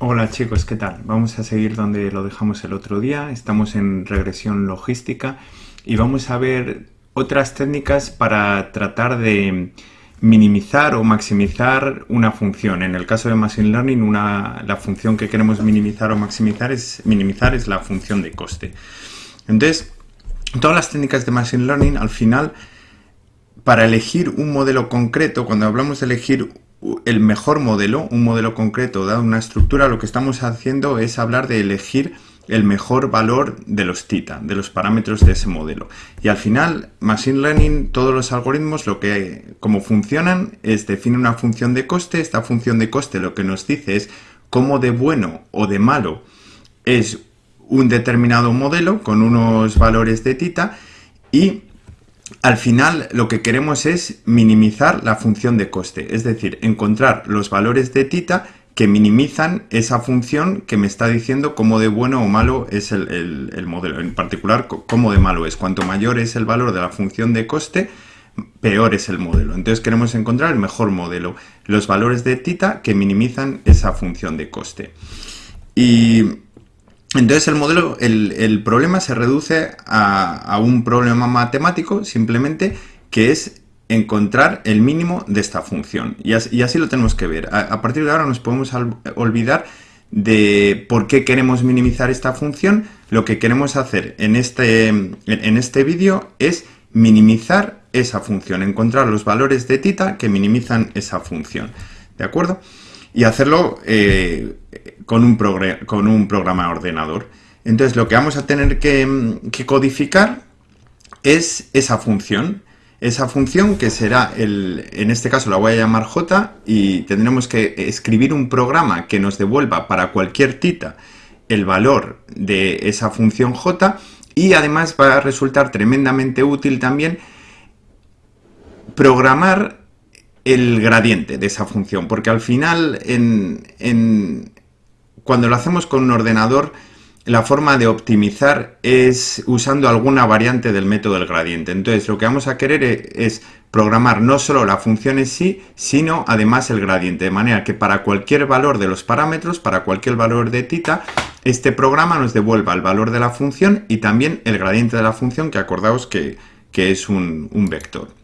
Hola chicos, ¿qué tal? Vamos a seguir donde lo dejamos el otro día. Estamos en regresión logística y vamos a ver otras técnicas para tratar de minimizar o maximizar una función. En el caso de Machine Learning, una, la función que queremos minimizar o maximizar es, minimizar es la función de coste. Entonces, todas las técnicas de Machine Learning, al final, para elegir un modelo concreto, cuando hablamos de elegir el mejor modelo, un modelo concreto dado una estructura, lo que estamos haciendo es hablar de elegir el mejor valor de los tita, de los parámetros de ese modelo. Y al final, Machine Learning, todos los algoritmos, lo que, como funcionan, es define una función de coste. Esta función de coste lo que nos dice es cómo de bueno o de malo es un determinado modelo con unos valores de tita y al final lo que queremos es minimizar la función de coste, es decir, encontrar los valores de tita que minimizan esa función que me está diciendo cómo de bueno o malo es el, modelo, en particular cómo de malo es. Cuanto mayor es el valor de la función de coste, peor es el modelo. Entonces queremos encontrar el mejor modelo, los valores de tita que minimizan esa función de coste. Y entonces el modelo, el, problema se reduce a, un problema matemático simplemente que es encontrar el mínimo de esta función. Y así, lo tenemos que ver. A, partir de ahora nos podemos olvidar de por qué queremos minimizar esta función. Lo que queremos hacer en este, en este vídeo es minimizar esa función, encontrar los valores de tita que minimizan esa función. ¿De acuerdo? y hacerlo eh, con, un con un programa ordenador. Entonces lo que vamos a tener que, codificar es esa función. Esa función que será, el, en este caso la voy a llamar j y tendremos que escribir un programa que nos devuelva para cualquier tita el valor de esa función j y además va a resultar tremendamente útil también programar el gradiente de esa función, porque al final, en, cuando lo hacemos con un ordenador, la forma de optimizar es usando alguna variante del método del gradiente. Entonces, lo que vamos a querer e, es programar no solo la función en sí, sino además el gradiente, de manera que para cualquier valor de los parámetros, para cualquier valor de tita, este programa nos devuelva el valor de la función y también el gradiente de la función, que acordaos que, es un vector.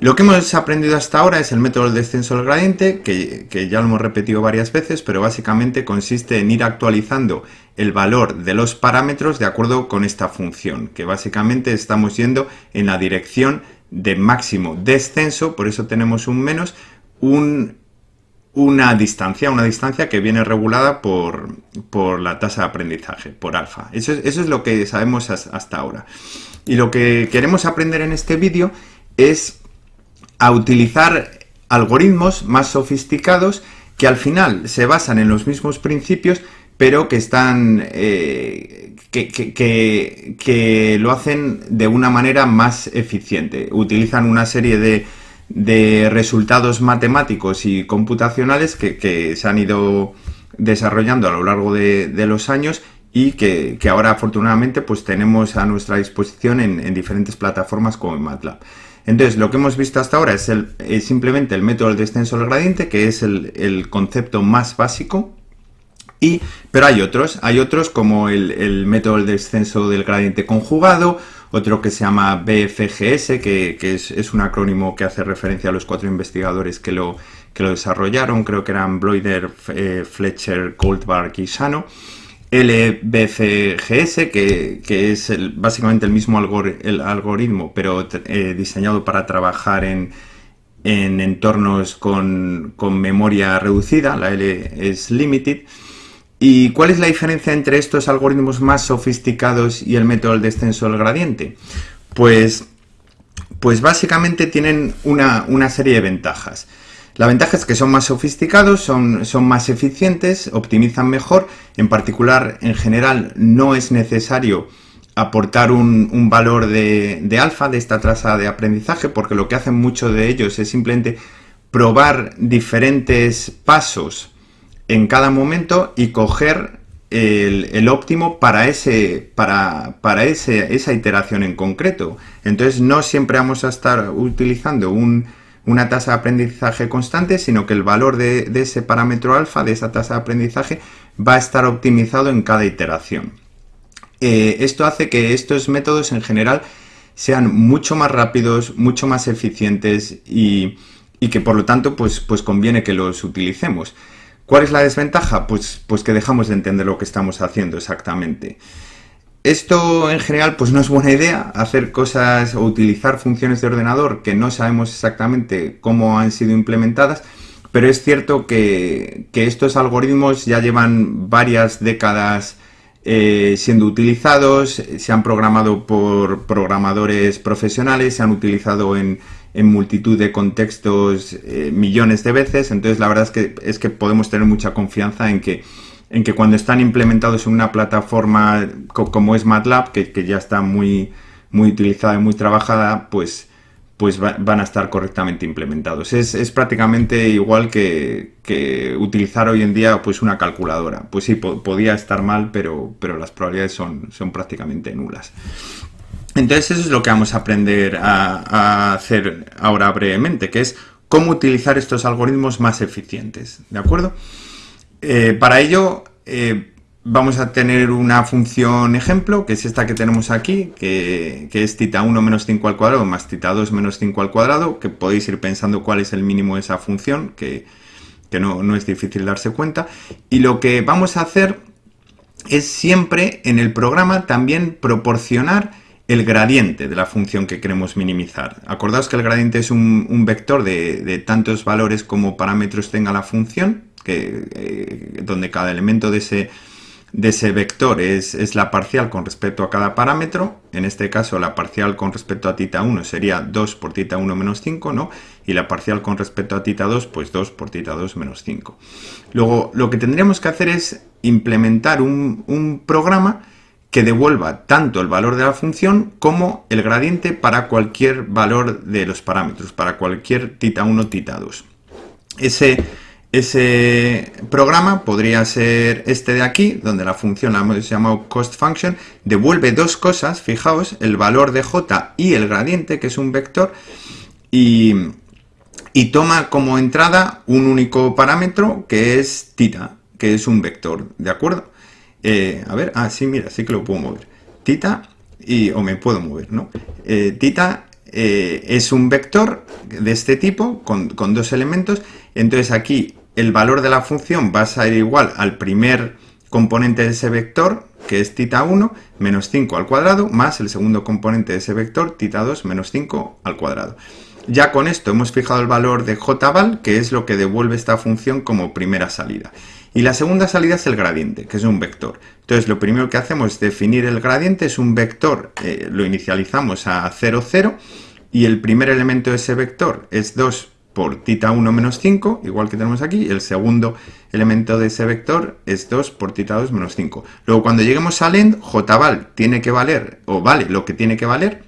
Lo que hemos aprendido hasta ahora es el método del descenso del gradiente, que, ya lo hemos repetido varias veces, pero básicamente consiste en ir actualizando el valor de los parámetros de acuerdo con esta función, que básicamente estamos yendo en la dirección de máximo descenso, por eso tenemos un menos, una distancia, una distancia que viene regulada por, la tasa de aprendizaje, por alfa. Eso es, eso es lo que sabemos hasta ahora. Y lo que queremos aprender en este vídeo es a utilizar algoritmos más sofisticados que al final se basan en los mismos principios, pero que están eh, que, lo hacen de una manera más eficiente. Utilizan una serie de, resultados matemáticos y computacionales que, se han ido desarrollando a lo largo de, los años y que, ahora afortunadamente pues tenemos a nuestra disposición en, en diferentes plataformas como MATLAB. Entonces, lo que hemos visto hasta ahora es, simplemente el método del descenso del gradiente, que es el, concepto más básico. Pero hay otros, hay otros como el, método del descenso del gradiente conjugado, otro que se llama BFGS, que, es, un acrónimo que hace referencia a los cuatro investigadores que lo, que lo desarrollaron, creo que eran Bloider, eh, Fletcher, Goldberg y Sano. LBCGS, que, es básicamente el mismo algoritmo, pero eh, diseñado para trabajar en, entornos con, memoria reducida, la L es limited. ¿Y cuál es la diferencia entre estos algoritmos más sofisticados y el método del descenso del gradiente? Pues, pues básicamente tienen una, una serie de ventajas. La ventaja es que son más sofisticados, son, son más eficientes, optimizan mejor. En particular, en general, no es necesario aportar un, valor de, alfa de esta tasa de aprendizaje porque lo que hacen muchos de ellos es simplemente probar diferentes pasos en cada momento y coger el, óptimo para, ese, para, para ese, esa iteración en concreto. Entonces no siempre vamos a estar utilizando un, una tasa de aprendizaje constante, sino que el valor de, ese parámetro alfa, de esa tasa de aprendizaje, va a estar optimizado en cada iteración. Eh, esto hace que estos métodos en general sean mucho más rápidos, mucho más eficientes y, que por lo tanto pues, pues conviene que los utilicemos. ¿Cuál es la desventaja? Pues, pues que dejamos de entender lo que estamos haciendo exactamente. Esto en general pues no es buena idea, hacer cosas o utilizar funciones de ordenador que no sabemos exactamente cómo han sido implementadas, pero es cierto que, estos algoritmos ya llevan varias décadas eh, siendo utilizados, se han programado por programadores profesionales, se han utilizado en, multitud de contextos eh, millones de veces, entonces la verdad es que, es que podemos tener mucha confianza en que en que cuando están implementados en una plataforma como es MATLAB, que, ya está muy, muy utilizada y muy trabajada, pues, pues van a estar correctamente implementados. Es, prácticamente igual que, utilizar hoy en día pues una calculadora. Pues sí, podía estar mal, pero, pero las probabilidades son, son prácticamente nulas. Entonces eso es lo que vamos a aprender a, a hacer ahora brevemente, que es cómo utilizar estos algoritmos más eficientes. ¿De acuerdo? Eh, para ello eh, vamos a tener una función ejemplo, que es esta que tenemos aquí, que, es tita 1 menos 5 al cuadrado más tita 2 menos 5 al cuadrado, que podéis ir pensando cuál es el mínimo de esa función, que, no, no es difícil darse cuenta. Y lo que vamos a hacer es siempre en el programa también proporcionar el gradiente de la función que queremos minimizar. Acordaos que el gradiente es un, vector de, de, tantos valores como parámetros tenga la función, eh, donde cada elemento de ese, de ese vector es, es, la parcial con respecto a cada parámetro. En este caso, la parcial con respecto a tita 1 sería 2 por tita 1 menos 5, ¿no? Y la parcial con respecto a tita 2, pues 2 por tita 2 menos 5. Luego, lo que tendríamos que hacer es implementar un, un programa que devuelva tanto el valor de la función como el gradiente para cualquier valor de los parámetros, para cualquier tita 1, tita 2. Ese ese programa podría ser este de aquí, donde la función la hemos llamado cost function, devuelve dos cosas, fijaos, el valor de j y el gradiente, que es un vector, y, toma como entrada un único parámetro que es tita, que es un vector, ¿de acuerdo? Eh, a ver, ah, sí, mira, sí que lo puedo mover. Tita, y, o me puedo mover, ¿no? Eh, tita eh, es un vector de este tipo, con, con dos elementos, entonces aquí el valor de la función va a ser igual al primer componente de ese vector, que es tita 1, menos 5 al cuadrado, más el segundo componente de ese vector, tita 2, menos 5 al cuadrado. Ya con esto hemos fijado el valor de jval, que es lo que devuelve esta función como primera salida. Y la segunda salida es el gradiente, que es un vector. Entonces lo primero que hacemos es definir el gradiente, es un vector, eh, lo inicializamos a 0, 0, y el primer elemento de ese vector es 2 por tita 1 menos 5, igual que tenemos aquí, el segundo elemento de ese vector es 2 por tita 2 menos 5. Luego cuando lleguemos al end, jval tiene que valer, o vale lo que tiene que valer,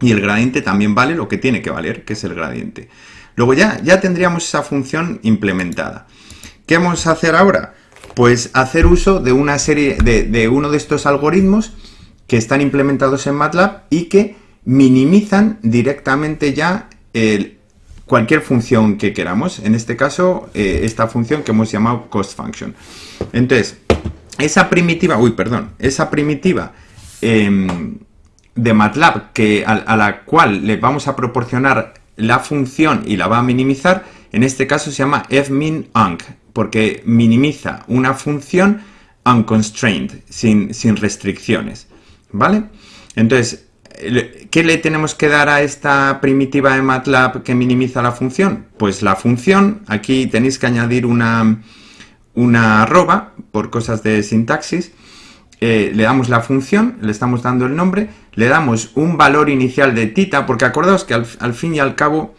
y el gradiente también vale lo que tiene que valer, que es el gradiente. Luego ya, ya tendríamos esa función implementada. ¿Qué vamos a hacer ahora? Pues hacer uso de una serie, de, de uno de estos algoritmos que están implementados en MATLAB y que minimizan directamente ya el, cualquier función que queramos. En este caso, eh, esta función que hemos llamado cost function. Entonces, esa primitiva, uy, perdón, esa primitiva em, de MATLAB que, a, la cual le vamos a proporcionar la función y la va a minimizar, en este caso se llama fmin_unc, porque minimiza una función unconstrained, sin, sin restricciones, ¿vale? Entonces, ¿Qué le tenemos que dar a esta primitiva de MATLAB que minimiza la función? Pues la función, aquí tenéis que añadir una, una arroba por cosas de sintaxis, eh, le damos la función, le estamos dando el nombre, le damos un valor inicial de tita, porque acordaos que al, fin y al cabo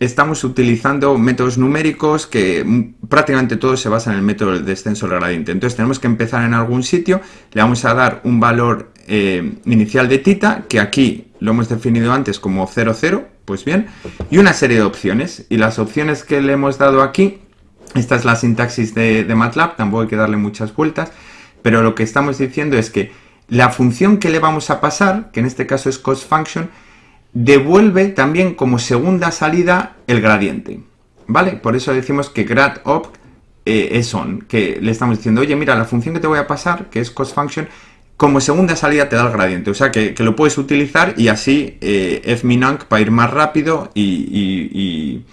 estamos utilizando métodos numéricos que prácticamente todo se basa en el método del descenso del gradiente. Entonces tenemos que empezar en algún sitio, le vamos a dar un valor eh, inicial de tita, que aquí lo hemos definido antes como 0, 0, pues bien, y una serie de opciones. Y las opciones que le hemos dado aquí, esta es la sintaxis de, MATLAB, tampoco hay que darle muchas vueltas, pero lo que estamos diciendo es que la función que le vamos a pasar, que en este caso es cost function, devuelve también como segunda salida el gradiente, ¿vale? Por eso decimos que grad op eh, es on, que le estamos diciendo, oye, mira, la función que te voy a pasar, que es cost function, como segunda salida te da el gradiente, o sea que, lo puedes utilizar y así eh, fminunc va a ir más rápido y,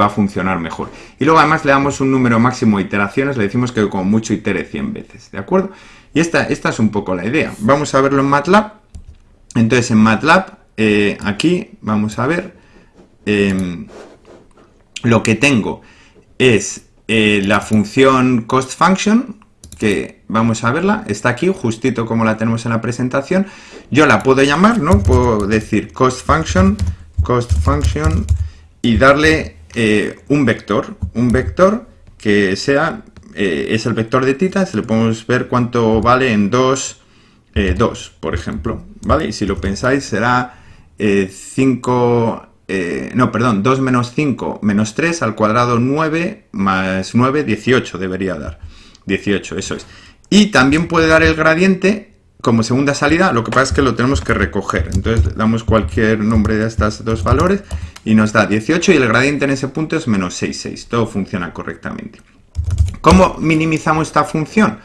va a funcionar mejor. Y luego además le damos un número máximo de iteraciones, le decimos que como mucho itere 100 veces, ¿de acuerdo? Y esta, es un poco la idea. Vamos a verlo en MATLAB. Entonces en MATLAB, eh, aquí vamos a ver, em, lo que tengo es eh, la función cost function, que vamos a verla, está aquí justito como la tenemos en la presentación. Yo la puedo llamar, ¿no? Puedo decir cost function, cost function y darle eh, un vector, un vector que sea, eh, es el vector de tita, le podemos ver cuánto vale en 2, 2, por ejemplo, ¿vale? Y si lo pensáis será 5, eh, no, perdón, 2 menos 5 menos 3 al cuadrado 9 más 9, 18 debería dar. 18, eso es. Y también puede dar el gradiente como segunda salida, lo que pasa es que lo tenemos que recoger. Entonces damos cualquier nombre de estos dos valores y nos da 18 y el gradiente en ese punto es menos 6, 6. Todo funciona correctamente. ¿Cómo minimizamos esta función?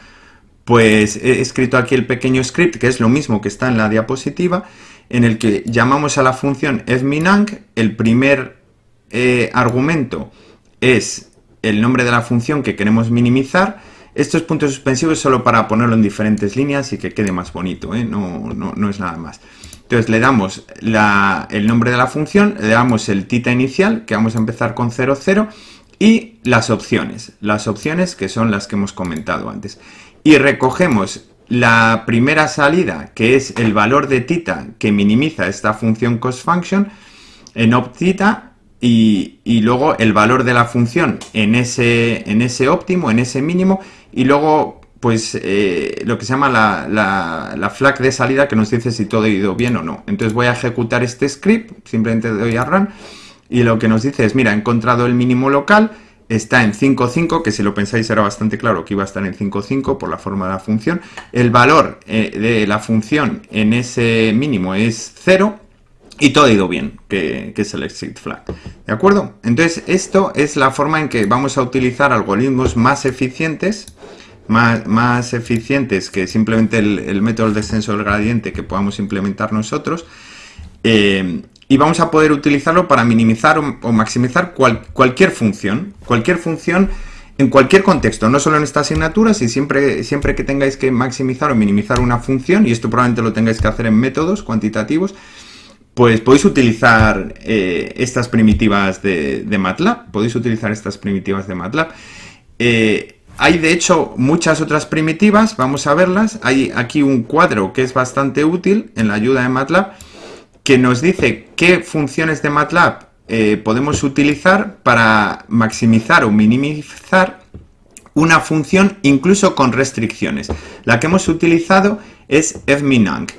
Pues he escrito aquí el pequeño script, que es lo mismo que está en la diapositiva, en el que llamamos a la función fminunc, el primer eh, argumento es el nombre de la función que queremos minimizar, estos puntos suspensivos solo para ponerlo en diferentes líneas y que quede más bonito, ¿eh? no, no, es nada más. Entonces le damos el nombre de la función, le damos el tita inicial, que vamos a empezar con 0, 0, y las opciones, las opciones que son las que hemos comentado antes. Y recogemos la primera salida, que es el valor de tita que minimiza esta función cost function en optita y, y, luego el valor de la función en ese, en ese óptimo, en ese mínimo y luego pues eh, lo que se llama la, la, la, flag de salida que nos dice si todo ha ido bien o no. Entonces voy a ejecutar este script, simplemente doy a run y lo que nos dice es, mira, he encontrado el mínimo local, está en 5,5, que si lo pensáis era bastante claro que iba a estar en 5,5 por la forma de la función. El valor eh, de la función en ese mínimo es 0 y todo ha ido bien, que, es el exit flag. ¿De acuerdo? Entonces, esto es la forma en que vamos a utilizar algoritmos más eficientes, más, más eficientes que simplemente el, método del descenso del gradiente que podamos implementar nosotros. Eh, y vamos a poder utilizarlo para minimizar o, maximizar cualquier función, cualquier función en cualquier contexto, no solo en esta asignatura, si siempre, siempre que tengáis que maximizar o minimizar una función, y esto probablemente lo tengáis que hacer en métodos cuantitativos, pues podéis utilizar eh, estas primitivas de, MATLAB, podéis utilizar estas primitivas de MATLAB. Eh, hay de hecho muchas otras primitivas, vamos a verlas, hay aquí un cuadro que es bastante útil en la ayuda de MATLAB, que nos dice qué funciones de MATLAB eh, podemos utilizar para maximizar o minimizar una función incluso con restricciones. La que hemos utilizado es fminunc.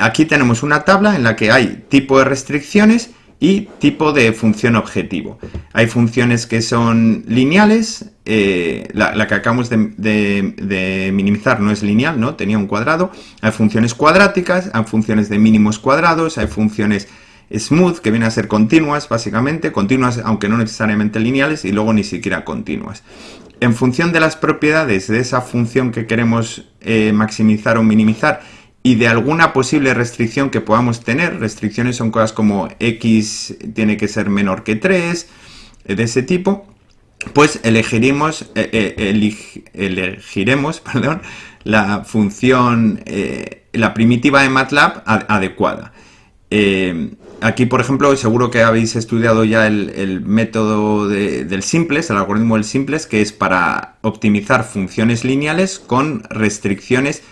Aquí tenemos una tabla en la que hay tipo de restricciones y tipo de función objetivo. Hay funciones que son lineales, eh, la, que acabamos de, minimizar no es lineal, ¿no? tenía un cuadrado. Hay funciones cuadráticas, hay funciones de mínimos cuadrados, hay funciones smooth, que vienen a ser continuas, básicamente, continuas aunque no necesariamente lineales, y luego ni siquiera continuas. En función de las propiedades de esa función que queremos eh, maximizar o minimizar, y de alguna posible restricción que podamos tener. Restricciones son cosas como x tiene que ser menor que 3, eh, de ese tipo. Pues elegiremos, eh, eh, elegiremos perdón, la función, la primitiva de MATLAB adecuada. aquí, por ejemplo, seguro que habéis estudiado ya el, método del simples, el algoritmo del simples, que es para optimizar funciones lineales con restricciones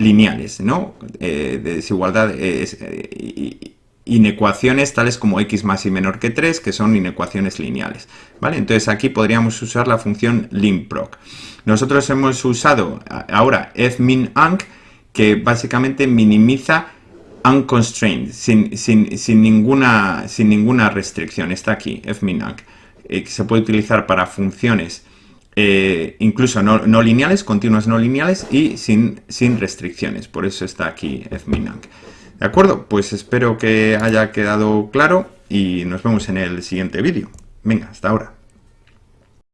lineales, ¿no? Eh, de desigualdad, eh, inecuaciones tales como x más y menor que 3, que son inecuaciones lineales, ¿vale? Entonces aquí podríamos usar la función limproc. Nosotros hemos usado ahora fminunc, que básicamente minimiza unconstrained, sin, sin, ninguna, sin ninguna restricción. Está aquí, fminunc, eh, que se puede utilizar para funciones eh, incluso no, lineales, continuas no lineales y sin, sin restricciones. Por eso está aquí fminunc. ¿De acuerdo? Pues espero que haya quedado claro y nos vemos en el siguiente vídeo. Venga, hasta ahora.